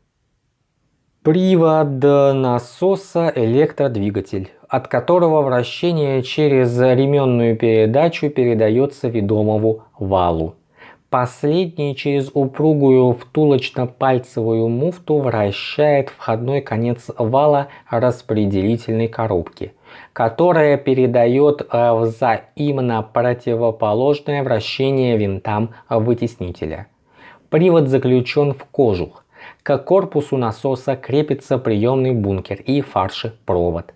Привод насоса электродвигатель, от которого вращение через ременную передачу передается ведомому валу. Последний через упругую втулочно-пальцевую муфту вращает входной конец вала распределительной коробки, которая передает э, взаимно противоположное вращение винтам вытеснителя. Привод заключен в кожух. К корпусу насоса крепится приемный бункер и фаршепровод.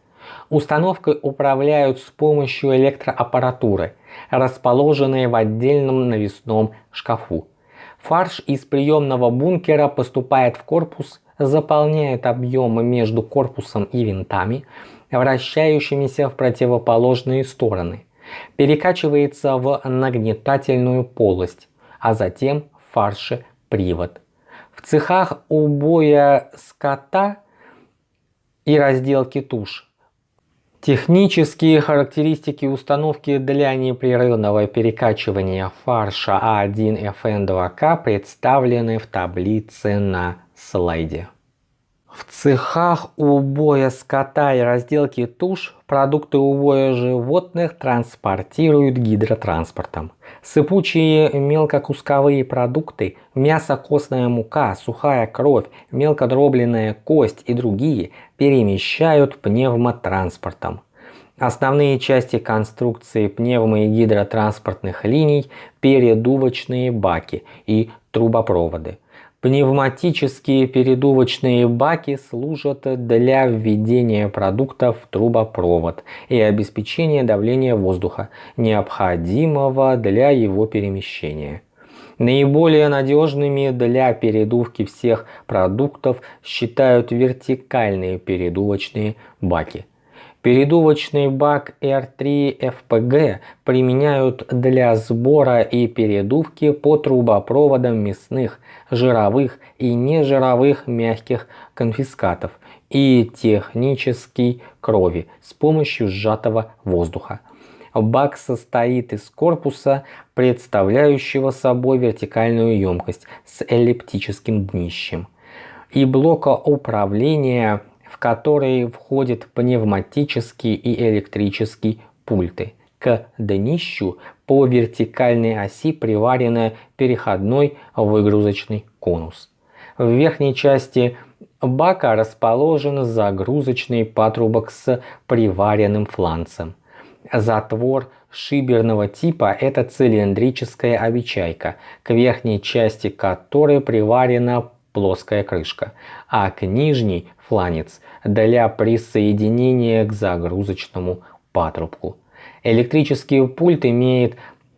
Установкой управляют с помощью электроаппаратуры, расположенной в отдельном навесном шкафу. Фарш из приемного бункера поступает в корпус, заполняет объемы между корпусом и винтами, вращающимися в противоположные стороны, перекачивается в нагнетательную полость, а затем в фарше привод. Цехах убоя скота и разделки туш Технические характеристики установки для непрерывного перекачивания фарша А1FN2К представлены в таблице на слайде. В цехах убоя скота и разделки туш продукты убоя животных транспортируют гидротранспортом. Сыпучие мелкокусковые продукты, мясо, костная мука, сухая кровь, мелкодробленная кость и другие перемещают пневмотранспортом. Основные части конструкции пневмо- и гидротранспортных линий – передувочные баки и трубопроводы. Пневматические передувочные баки служат для введения продуктов в трубопровод и обеспечения давления воздуха, необходимого для его перемещения. Наиболее надежными для передувки всех продуктов считают вертикальные передувочные баки. Передувочный бак R3FPG применяют для сбора и передувки по трубопроводам мясных, жировых и нежировых мягких конфискатов и технической крови с помощью сжатого воздуха. Бак состоит из корпуса, представляющего собой вертикальную емкость с эллиптическим днищем, и блока управления, в который входят пневматический и электрический пульты. К днищу по вертикальной оси приварен переходной выгрузочный конус. В верхней части бака расположен загрузочный патрубок с приваренным фланцем. Затвор шиберного типа – это цилиндрическая обечайка, к верхней части которой приварена плоская крышка, а к нижней – фланец для присоединения к загрузочному патрубку. Электрический пульт имеет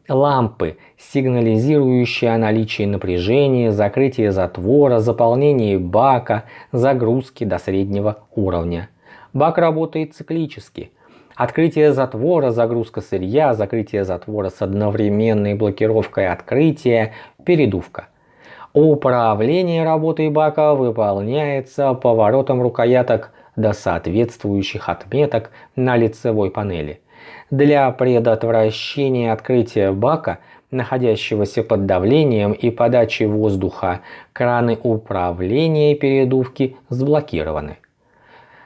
лампы, сигнализирующие о наличии напряжения, закрытие затвора, заполнение бака, загрузки до среднего уровня. Бак работает циклически. Открытие затвора, загрузка сырья, закрытие затвора с одновременной блокировкой открытия, передувка. Управление работой бака выполняется поворотом рукояток до соответствующих отметок на лицевой панели. Для предотвращения открытия бака, находящегося под давлением и подачи воздуха, краны управления передувки заблокированы.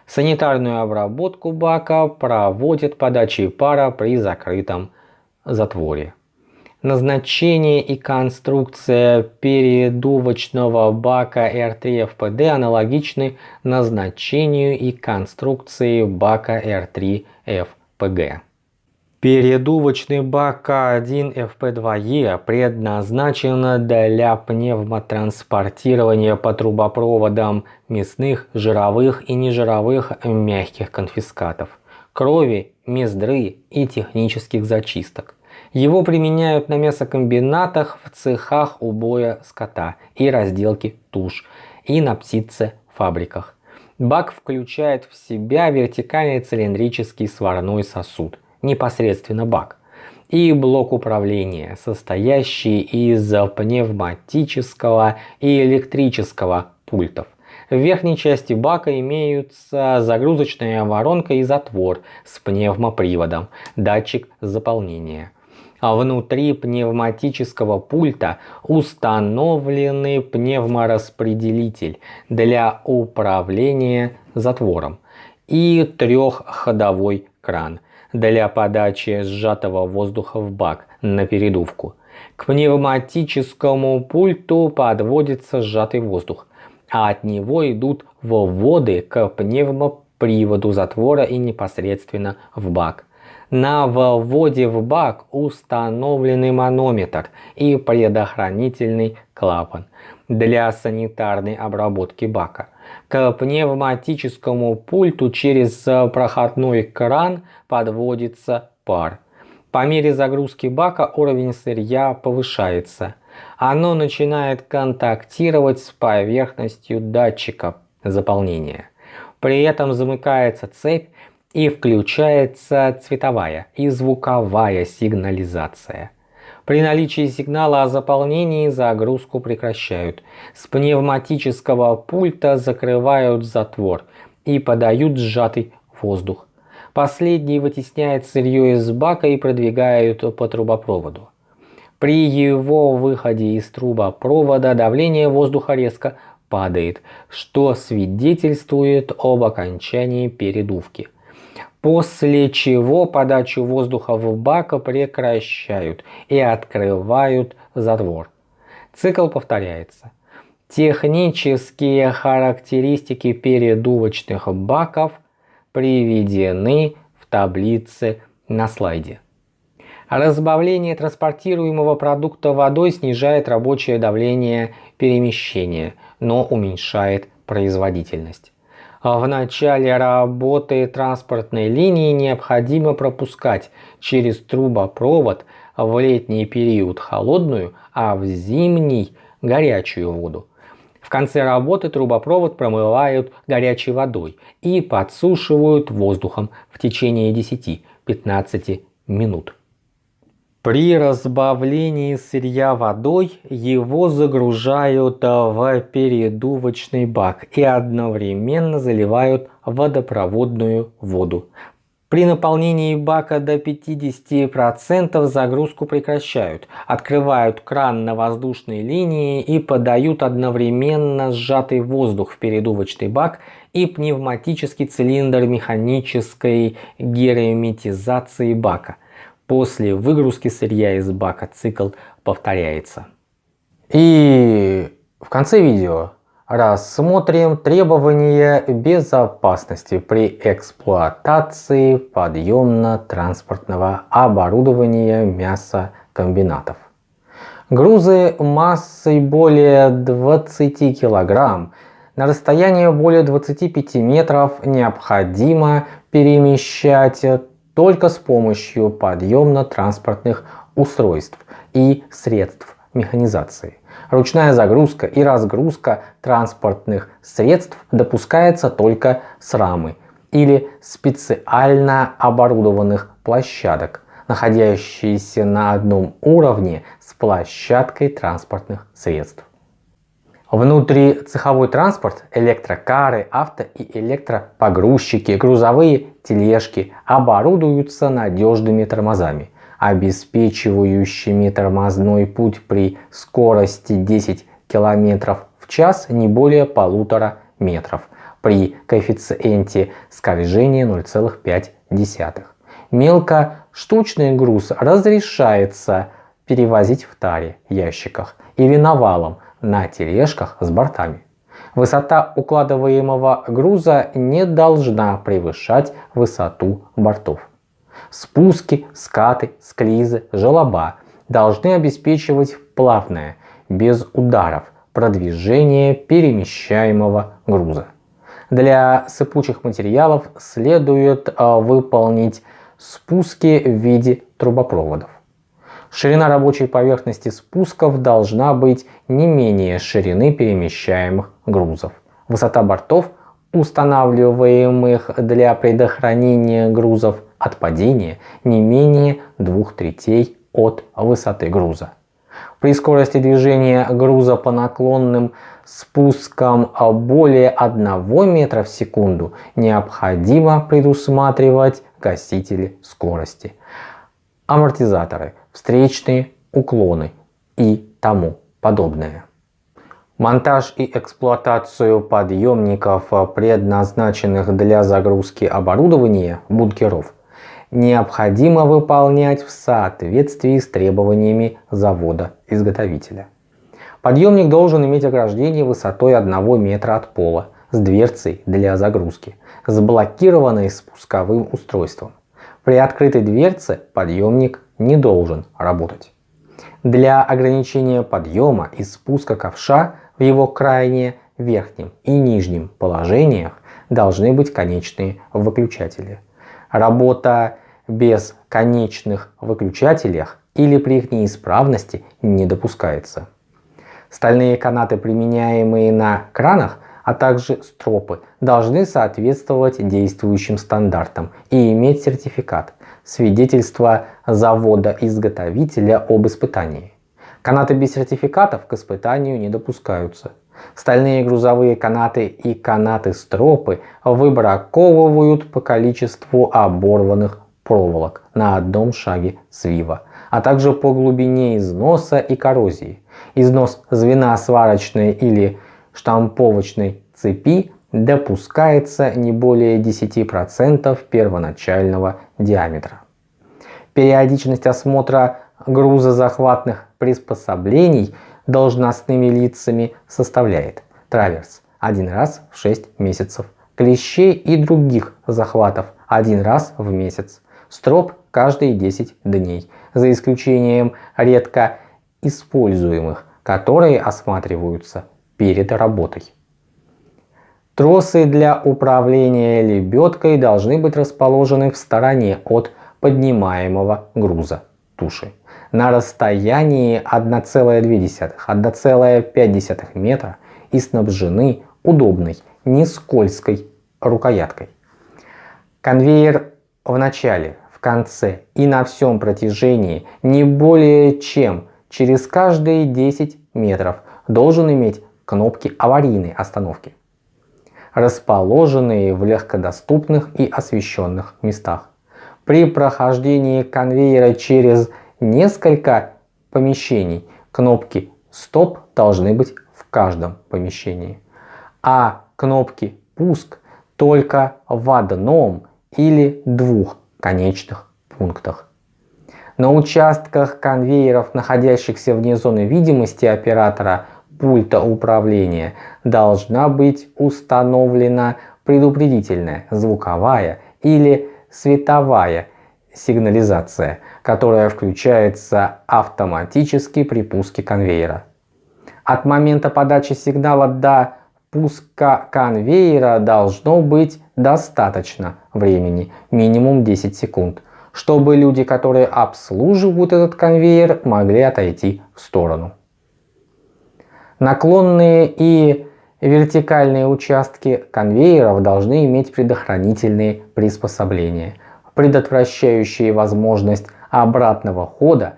Санитарную обработку бака проводят подачей пара при закрытом затворе. Назначение и конструкция передувочного бака R3FPD аналогичны назначению и конструкции бака R3FPG. Передувочный бак К1ФП2Е предназначен для пневмотранспортирования по трубопроводам мясных, жировых и нежировых мягких конфискатов, крови, мездры и технических зачисток. Его применяют на мясокомбинатах, в цехах убоя скота и разделки туш и на птицефабриках. Бак включает в себя вертикальный цилиндрический сварной сосуд – непосредственно бак, и блок управления, состоящий из пневматического и электрического пультов. В верхней части бака имеются загрузочная воронка и затвор с пневмоприводом, датчик заполнения. А внутри пневматического пульта установленный пневмораспределитель для управления затвором и трехходовой кран для подачи сжатого воздуха в бак на передувку. К пневматическому пульту подводится сжатый воздух, а от него идут вводы к пневмоприводу затвора и непосредственно в бак. На вводе в бак установленный манометр и предохранительный клапан для санитарной обработки бака. К пневматическому пульту через проходной кран подводится пар. По мере загрузки бака уровень сырья повышается. Оно начинает контактировать с поверхностью датчика заполнения. При этом замыкается цепь и включается цветовая и звуковая сигнализация. При наличии сигнала о заполнении загрузку прекращают. С пневматического пульта закрывают затвор и подают сжатый воздух. Последний вытесняет сырье из бака и продвигают по трубопроводу. При его выходе из трубопровода давление воздуха резко падает, что свидетельствует об окончании передувки после чего подачу воздуха в бак прекращают и открывают затвор. Цикл повторяется. Технические характеристики передувочных баков приведены в таблице на слайде. Разбавление транспортируемого продукта водой снижает рабочее давление перемещения, но уменьшает производительность. А в начале работы транспортной линии необходимо пропускать через трубопровод в летний период холодную, а в зимний горячую воду. В конце работы трубопровод промывают горячей водой и подсушивают воздухом в течение 10-15 минут. При разбавлении сырья водой его загружают в передувочный бак и одновременно заливают водопроводную воду. При наполнении бака до 50% загрузку прекращают, открывают кран на воздушной линии и подают одновременно сжатый воздух в передувочный бак и пневматический цилиндр механической герметизации бака. После выгрузки сырья из бака цикл повторяется. И в конце видео Рассмотрим требования безопасности при эксплуатации подъемно-транспортного оборудования мясокомбинатов. Грузы массой более 20 кг на расстояние более 25 метров необходимо перемещать только с помощью подъемно-транспортных устройств и средств механизации. Ручная загрузка и разгрузка транспортных средств допускается только с рамы или специально оборудованных площадок, находящиеся на одном уровне с площадкой транспортных средств. Внутрицеховой транспорт, электрокары, авто и электропогрузчики, грузовые тележки оборудуются надежными тормозами – обеспечивающими тормозной путь при скорости 10 км в час не более полутора метров при коэффициенте скольжения 0,5. Мелкоштучный груз разрешается перевозить в таре, ящиках или навалом на тележках с бортами. Высота укладываемого груза не должна превышать высоту бортов. Спуски, скаты, склизы, желоба должны обеспечивать плавное, без ударов, продвижение перемещаемого груза. Для сыпучих материалов следует а, выполнить спуски в виде трубопроводов. Ширина рабочей поверхности спусков должна быть не менее ширины перемещаемых грузов. Высота бортов, устанавливаемых для предохранения грузов, от падения не менее двух третей от высоты груза. При скорости движения груза по наклонным спускам более 1 метра в секунду необходимо предусматривать гасители скорости, амортизаторы, встречные уклоны и тому подобное. Монтаж и эксплуатацию подъемников, предназначенных для загрузки оборудования бункеров, необходимо выполнять в соответствии с требованиями завода-изготовителя. Подъемник должен иметь ограждение высотой 1 метра от пола с дверцей для загрузки, с блокированной спусковым устройством. При открытой дверце подъемник не должен работать. Для ограничения подъема и спуска ковша в его крайне верхнем и нижнем положениях должны быть конечные выключатели. Работа без конечных выключателях или при их неисправности не допускается. Стальные канаты, применяемые на кранах, а также стропы, должны соответствовать действующим стандартам и иметь сертификат, свидетельство завода-изготовителя об испытании. Канаты без сертификатов к испытанию не допускаются. Стальные грузовые канаты и канаты-стропы выбраковывают по количеству оборванных проволок на одном шаге свива, а также по глубине износа и коррозии. Износ звена сварочной или штамповочной цепи допускается не более 10% первоначального диаметра. Периодичность осмотра грузозахватных приспособлений должностными лицами составляет траверс один раз в 6 месяцев, клещей и других захватов один раз в месяц, строп каждые 10 дней, за исключением редко используемых, которые осматриваются перед работой. Тросы для управления лебедкой должны быть расположены в стороне от поднимаемого груза туши на расстоянии 1,2-1,5 метра и снабжены удобной, не скользкой рукояткой. Конвейер в начале, в конце и на всем протяжении не более чем через каждые 10 метров должен иметь кнопки аварийной остановки, расположенные в легкодоступных и освещенных местах. При прохождении конвейера через несколько помещений кнопки «Стоп» должны быть в каждом помещении, а кнопки «Пуск» только в одном или двух конечных пунктах. На участках конвейеров, находящихся вне зоны видимости оператора пульта управления, должна быть установлена предупредительная звуковая или световая сигнализация, которая включается автоматически при пуске конвейера. От момента подачи сигнала до пуска конвейера должно быть достаточно времени, минимум 10 секунд, чтобы люди, которые обслуживают этот конвейер, могли отойти в сторону. Наклонные и вертикальные участки конвейеров должны иметь предохранительные приспособления, предотвращающие возможность обратного хода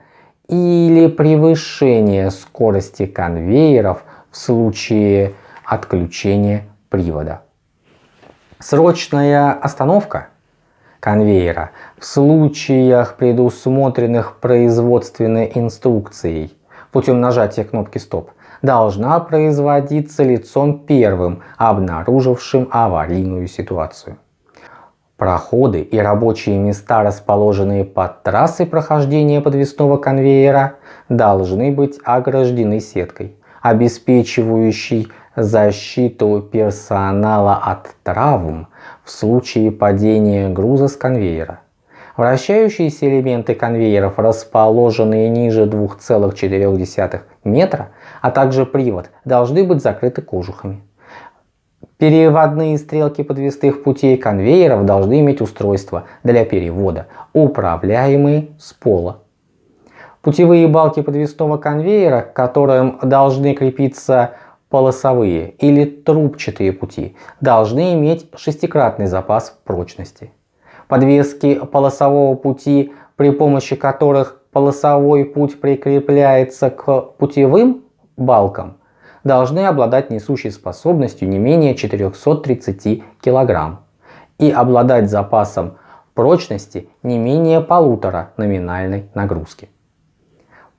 или превышения скорости конвейеров в случае отключения привода. Срочная остановка конвейера в случаях, предусмотренных производственной инструкцией путем нажатия кнопки «Стоп», должна производиться лицом первым, обнаружившим аварийную ситуацию. Проходы и рабочие места, расположенные под трассой прохождения подвесного конвейера, должны быть ограждены сеткой, обеспечивающей защиту персонала от травм в случае падения груза с конвейера. Вращающиеся элементы конвейеров, расположенные ниже 2,4 метра, а также привод, должны быть закрыты кожухами. Переводные стрелки подвесных путей конвейеров должны иметь устройство для перевода, управляемые с пола. Путевые балки подвесного конвейера, к которым должны крепиться полосовые или трубчатые пути, должны иметь шестикратный запас прочности. Подвески полосового пути, при помощи которых полосовой путь прикрепляется к путевым балкам, должны обладать несущей способностью не менее 430 кг и обладать запасом прочности не менее полутора номинальной нагрузки.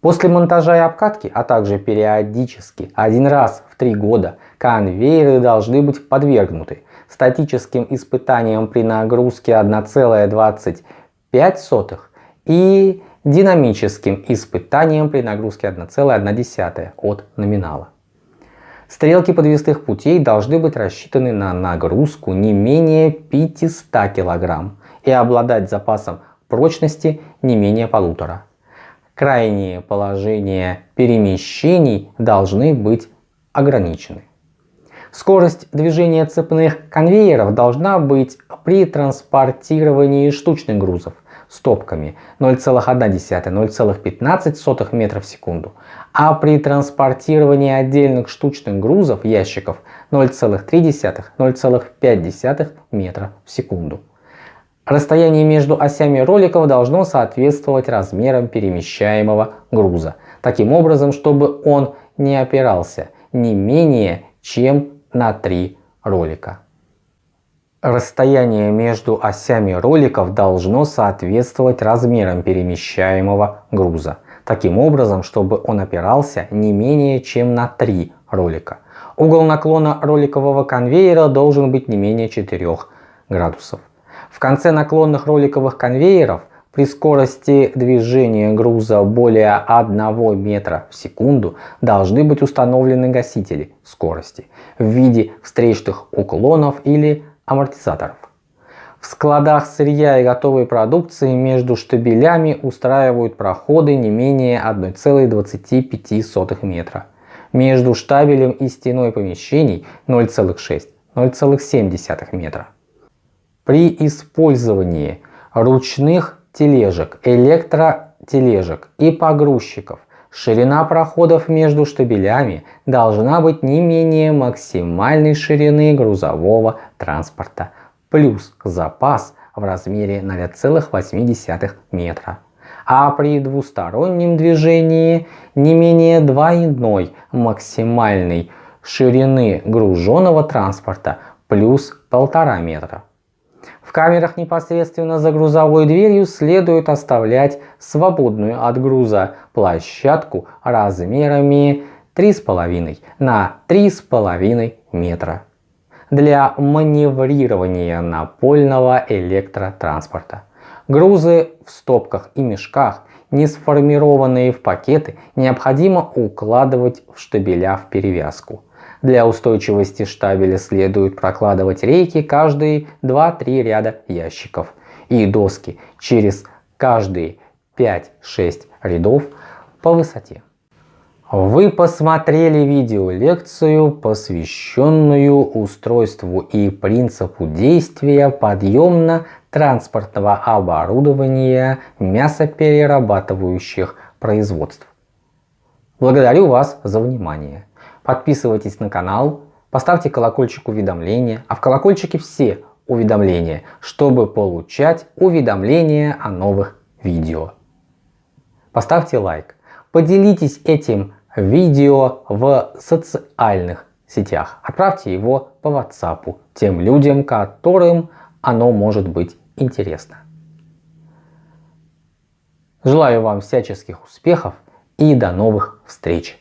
После монтажа и обкатки, а также периодически один раз в три года конвейеры должны быть подвергнуты статическим испытаниям при нагрузке 1,25 и динамическим испытаниям при нагрузке 1,1 от номинала. Стрелки подвесных путей должны быть рассчитаны на нагрузку не менее 500 кг и обладать запасом прочности не менее полутора. Крайние положения перемещений должны быть ограничены. Скорость движения цепных конвейеров должна быть при транспортировании штучных грузов стопками 0,1-0,15 метров в секунду, а при транспортировании отдельных штучных грузов ящиков 0,3-0,5 метра в секунду. Расстояние между осями роликов должно соответствовать размерам перемещаемого груза, таким образом, чтобы он не опирался не менее чем на 3 ролика. Расстояние между осями роликов должно соответствовать размерам перемещаемого груза, таким образом, чтобы он опирался не менее чем на 3 ролика. Угол наклона роликового конвейера должен быть не менее 4 градусов. В конце наклонных роликовых конвейеров при скорости движения груза более 1 метра в секунду должны быть установлены гасители скорости в виде встречных уклонов или амортизаторов. В складах сырья и готовой продукции между штабелями устраивают проходы не менее 1,25 метра. Между штабелем и стеной помещений 0,6-0,7 метра. При использовании ручных тележек, электротележек и погрузчиков Ширина проходов между штабелями должна быть не менее максимальной ширины грузового транспорта плюс запас в размере 0,8 метра. А при двустороннем движении не менее двойной максимальной ширины груженного транспорта плюс 1,5 метра. В камерах непосредственно за грузовой дверью следует оставлять свободную от груза площадку размерами 3,5 на 3,5 метра для маневрирования напольного электротранспорта. Грузы в стопках и мешках, не сформированные в пакеты, необходимо укладывать в штабеля в перевязку. Для устойчивости штабеля следует прокладывать рейки каждые 2-3 ряда ящиков и доски через каждые 5-6 рядов по высоте. Вы посмотрели видеолекцию, посвященную устройству и принципу действия подъемно-транспортного оборудования мясоперерабатывающих производств. Благодарю вас за внимание. Подписывайтесь на канал, поставьте колокольчик уведомления, а в колокольчике все уведомления, чтобы получать уведомления о новых видео. Поставьте лайк, поделитесь этим видео в социальных сетях. Отправьте его по WhatsApp тем людям, которым оно может быть интересно. Желаю вам всяческих успехов и до новых встреч!